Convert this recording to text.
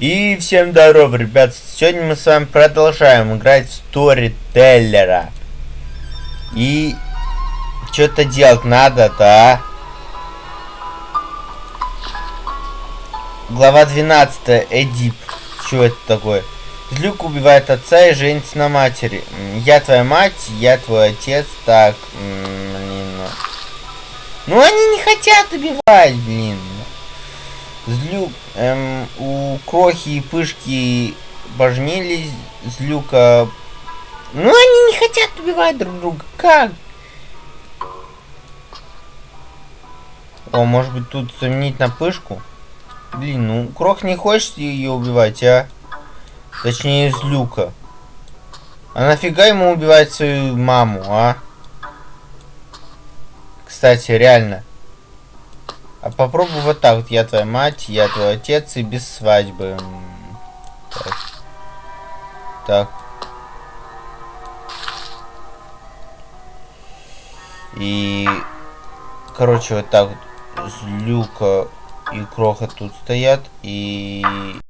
И всем здорово, ребят. Сегодня мы с вами продолжаем играть в Сторителлера. И что-то делать надо-то, а? Глава 12. Эдип. Что это такое? Злюк убивает отца и женится на матери. Я твоя мать, я твой отец. Так, блин. Ну они не хотят убивать, блин. Злюк, эм, у Крохи и Пышки божнились, Злюка... Ну, они не хотят убивать друг друга. Как? О, может быть, тут заменить на Пышку? Блин, ну, Крох не хочет ее убивать, а? Точнее, Злюка. А нафига ему убивать свою маму, а? Кстати, реально. А попробуй вот так вот. Я твоя мать, я твой отец и без свадьбы. Так. так. И... Короче, вот так вот. Злюка и Кроха тут стоят. И...